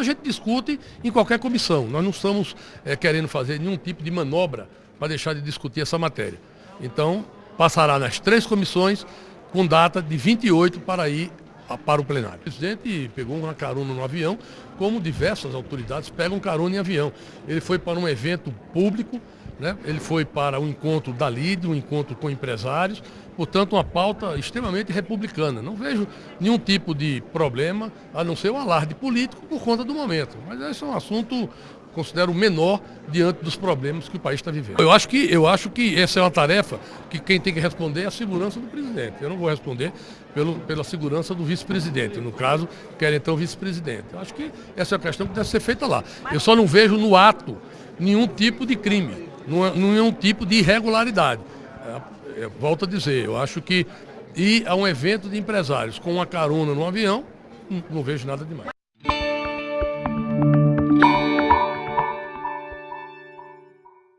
A gente discute em qualquer comissão. Nós não estamos é, querendo fazer nenhum tipo de manobra para deixar de discutir essa matéria. Então, passará nas três comissões com data de 28 para ir para o plenário. O presidente pegou uma carona no avião, como diversas autoridades pegam carona em avião. Ele foi para um evento público, né? ele foi para um encontro da LID, um encontro com empresários, portanto uma pauta extremamente republicana. Não vejo nenhum tipo de problema, a não ser o alarde político por conta do momento. Mas esse é um assunto considero menor diante dos problemas que o país está vivendo. Eu acho que, eu acho que essa é uma tarefa que quem tem que responder é a segurança do presidente. Eu não vou responder pelo, pela segurança do vice-presidente. No caso, querem então vice-presidente. Eu acho que essa é a questão que deve ser feita lá. Eu só não vejo no ato nenhum tipo de crime, nenhum tipo de irregularidade. É, é, volto a dizer, eu acho que ir a um evento de empresários com uma carona no avião, não, não vejo nada demais.